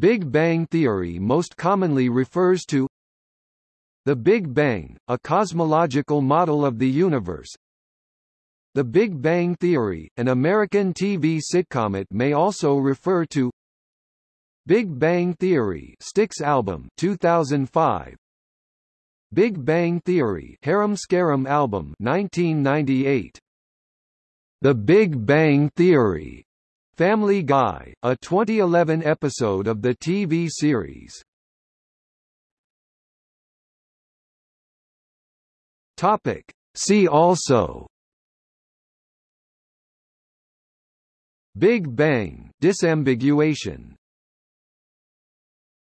Big Bang theory most commonly refers to the Big Bang, a cosmological model of the universe. The Big Bang Theory, an American TV sitcom it may also refer to. Big Bang Theory Styx album 2005 Big Bang Theory Harem Scarem album 1998 The Big Bang Theory Family Guy, a 2011 episode of the TV series. Topic. See also Big Bang disambiguation